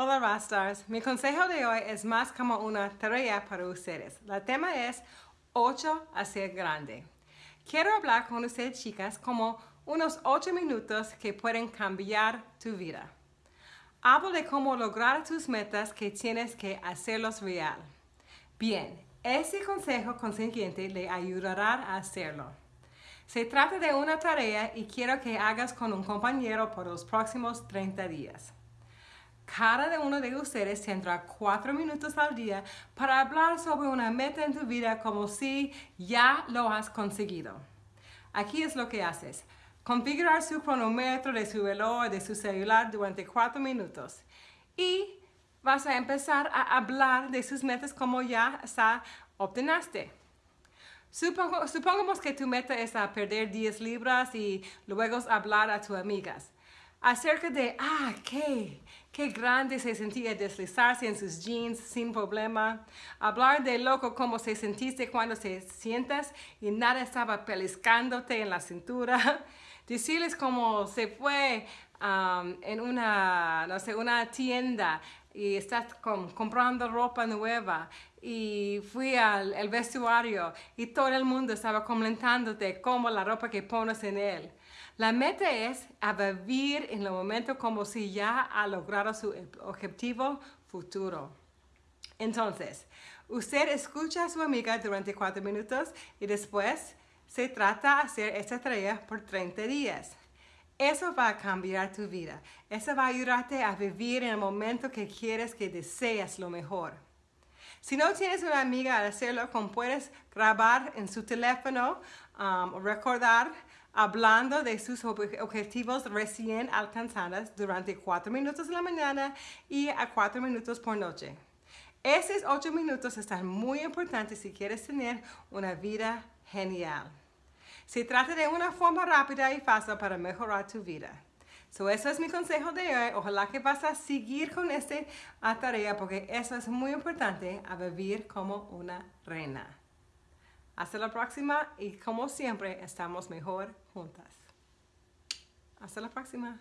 Hola Rastars, mi consejo de hoy es más como una tarea para ustedes. El tema es 8 a ser grande. Quiero hablar con ustedes chicas como unos 8 minutos que pueden cambiar tu vida. Hablo de cómo lograr tus metas que tienes que hacerlos real. Bien, ese consejo consiguiente le ayudará a hacerlo. Se trata de una tarea y quiero que hagas con un compañero por los próximos 30 días. Cada uno de ustedes tendrá cuatro minutos al día para hablar sobre una meta en tu vida como si ya lo has conseguido. Aquí es lo que haces. Configurar su cronómetro de su reloj de su celular durante cuatro minutos. Y vas a empezar a hablar de sus metas como ya está obtenaste. supongamos que tu meta es a perder 10 libras y luego hablar a tus amigas acerca de, ah, qué, qué grande se sentía deslizarse en sus jeans sin problema. Hablar de loco como se sentiste cuando se sientas y nada estaba peliscándote en la cintura. Decirles cómo se fue um, en una, no sé, una tienda y estás comprando ropa nueva y fui al vestuario y todo el mundo estaba comentándote cómo la ropa que pones en él. La meta es a vivir en el momento como si ya ha logrado su objetivo futuro. Entonces, usted escucha a su amiga durante cuatro minutos y después se trata de hacer esta tarea por 30 días. Eso va a cambiar tu vida. Eso va a ayudarte a vivir en el momento que quieres que deseas lo mejor. Si no tienes una amiga al hacerlo, puedes grabar en su teléfono um, o recordar hablando de sus objetivos recién alcanzados durante cuatro minutos de la mañana y a cuatro minutos por noche. Esos ocho minutos están muy importantes si quieres tener una vida genial. Se trata de una forma rápida y fácil para mejorar tu vida. So, eso es mi consejo de hoy. Ojalá que vas a seguir con esta tarea porque eso es muy importante a vivir como una reina. Hasta la próxima y como siempre estamos mejor juntas. Hasta la próxima.